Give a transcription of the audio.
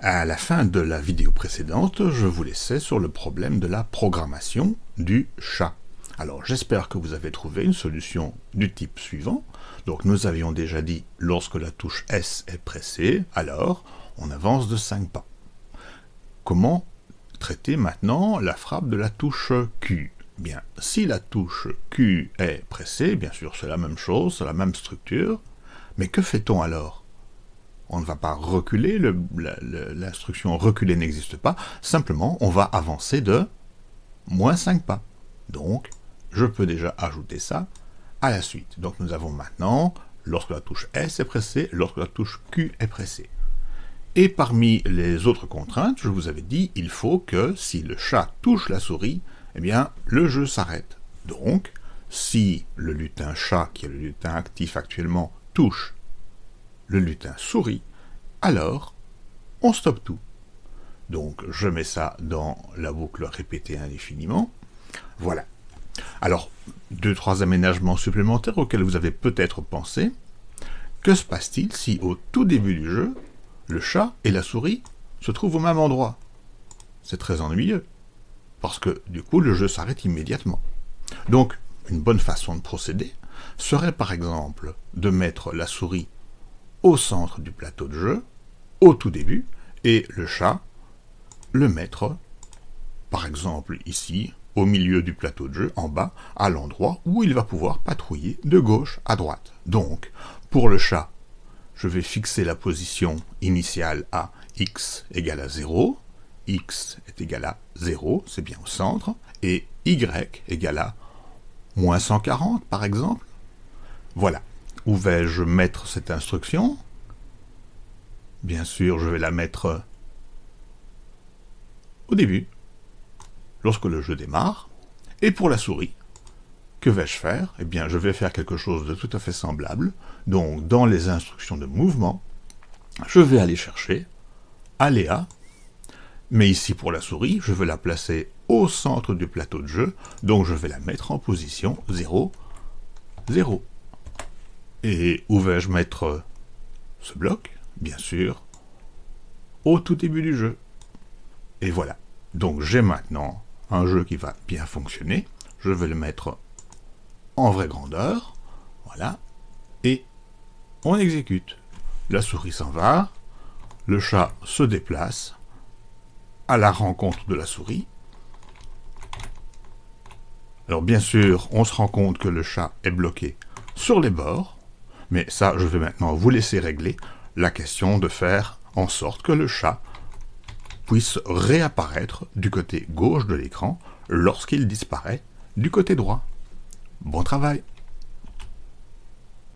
À la fin de la vidéo précédente, je vous laissais sur le problème de la programmation du chat. Alors j'espère que vous avez trouvé une solution du type suivant. Donc nous avions déjà dit, lorsque la touche S est pressée, alors on avance de 5 pas. Comment traiter maintenant la frappe de la touche Q? Bien, si la touche Q est pressée, bien sûr c'est la même chose, c'est la même structure, mais que fait-on alors? On ne va pas reculer, l'instruction reculer n'existe pas, simplement on va avancer de moins 5 pas. Donc, je peux déjà ajouter ça à la suite. Donc nous avons maintenant, lorsque la touche S est pressée, lorsque la touche Q est pressée. Et parmi les autres contraintes, je vous avais dit, il faut que si le chat touche la souris, eh bien, le jeu s'arrête. Donc, si le lutin chat, qui est le lutin actif actuellement, touche le lutin sourit, alors on stoppe tout. Donc je mets ça dans la boucle répétée indéfiniment. Voilà. Alors, deux, trois aménagements supplémentaires auxquels vous avez peut-être pensé. Que se passe-t-il si au tout début du jeu, le chat et la souris se trouvent au même endroit? C'est très ennuyeux, parce que du coup le jeu s'arrête immédiatement. Donc, une bonne façon de procéder serait par exemple de mettre la souris au centre du plateau de jeu, au tout début, et le chat, le mettre, par exemple ici, au milieu du plateau de jeu, en bas, à l'endroit où il va pouvoir patrouiller de gauche à droite. Donc, pour le chat, je vais fixer la position initiale à x égale à 0, x est égal à 0, c'est bien au centre, et y égale à moins 140 par exemple. Voilà. Où vais-je mettre cette instruction? Bien sûr, je vais la mettre au début, lorsque le jeu démarre. Et pour la souris, que vais-je faire? Eh bien, je vais faire quelque chose de tout à fait semblable. Donc, dans les instructions de mouvement, je vais aller chercher aléa, mais ici pour la souris, je veux la placer au centre du plateau de jeu, donc je vais la mettre en position 0, 0. Et où vais-je mettre ce bloc Bien sûr, au tout début du jeu. Et voilà. Donc j'ai maintenant un jeu qui va bien fonctionner. Je vais le mettre en vraie grandeur. Voilà. Et on exécute. La souris s'en va. Le chat se déplace à la rencontre de la souris. Alors bien sûr, on se rend compte que le chat est bloqué sur les bords. Mais ça, je vais maintenant vous laisser régler la question de faire en sorte que le chat puisse réapparaître du côté gauche de l'écran lorsqu'il disparaît du côté droit. Bon travail